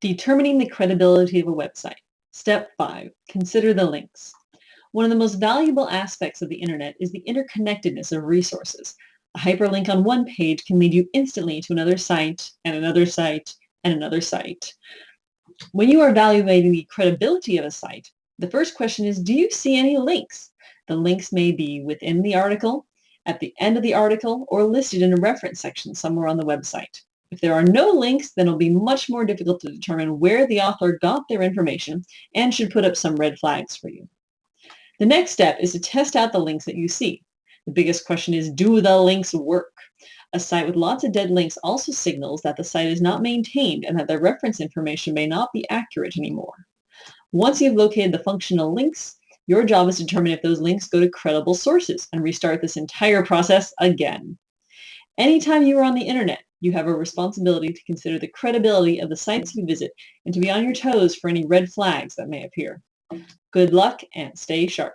Determining the credibility of a website. Step 5. Consider the links. One of the most valuable aspects of the internet is the interconnectedness of resources. A hyperlink on one page can lead you instantly to another site and another site and another site. When you are evaluating the credibility of a site, the first question is, do you see any links? The links may be within the article, at the end of the article, or listed in a reference section somewhere on the website. If there are no links, then it'll be much more difficult to determine where the author got their information and should put up some red flags for you. The next step is to test out the links that you see. The biggest question is, do the links work? A site with lots of dead links also signals that the site is not maintained and that the reference information may not be accurate anymore. Once you've located the functional links, your job is to determine if those links go to credible sources and restart this entire process again. Anytime you are on the internet, you have a responsibility to consider the credibility of the sites you visit and to be on your toes for any red flags that may appear. Good luck and stay sharp.